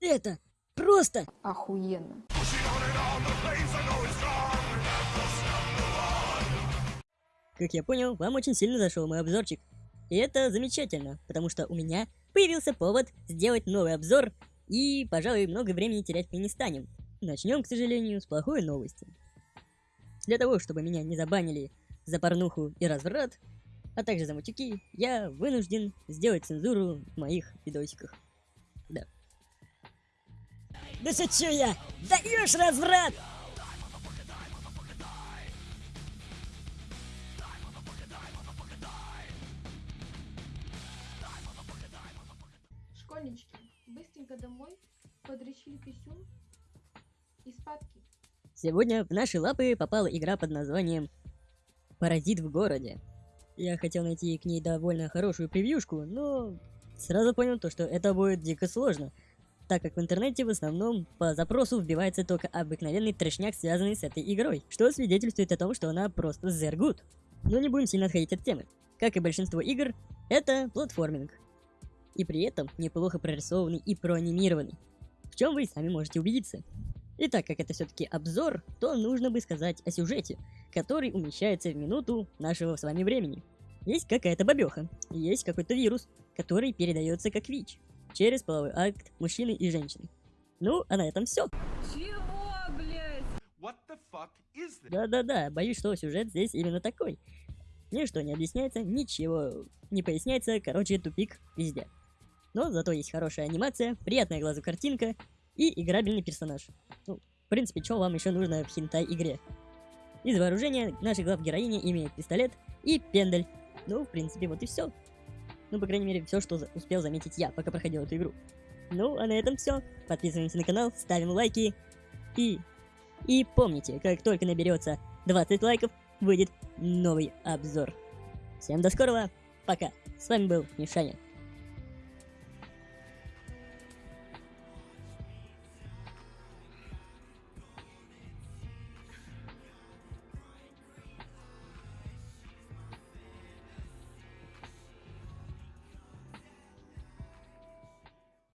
Это просто Охуенно. Как я понял, вам очень сильно зашел мой обзорчик. И это замечательно, потому что у меня появился повод сделать новый обзор, и, пожалуй, много времени терять мы не станем. Начнем, к сожалению, с плохой новости. Для того, чтобы меня не забанили за порнуху и разврат, а также за матюки, я вынужден сделать цензуру в моих видосиках. Да. Да шучу я! Даешь разврат! Школьнички, быстренько домой, подречили писюн и спадки. Сегодня в наши лапы попала игра под названием «Паразит в городе». Я хотел найти к ней довольно хорошую превьюшку, но сразу понял то, что это будет дико сложно, так как в интернете в основном по запросу вбивается только обыкновенный трешняк, связанный с этой игрой, что свидетельствует о том, что она просто зергут. Но не будем сильно отходить от темы. Как и большинство игр, это платформинг. И при этом неплохо прорисованный и проанимированный. В чем вы сами можете убедиться. И так как это все-таки обзор, то нужно бы сказать о сюжете, который умещается в минуту нашего с вами времени. Есть какая-то бабеха, есть какой-то вирус, который передается как ВИЧ, через половой акт мужчины и женщины. Ну, а на этом все. Чего, блядь? Да-да-да, боюсь, что сюжет здесь именно такой. Ничто не объясняется, ничего не поясняется, короче, тупик везде. Но зато есть хорошая анимация, приятная глазу картинка и играбельный персонаж. Ну, в принципе, что вам еще нужно в хинтай игре? Из вооружения наша глав героиня имеет пистолет и пендель. Ну, в принципе, вот и все. Ну, по крайней мере, все, что успел заметить я, пока проходил эту игру. Ну, а на этом все. Подписываемся на канал, ставим лайки. И... И помните, как только наберется 20 лайков, выйдет новый обзор. Всем до скорого, пока. С вами был Мишаня.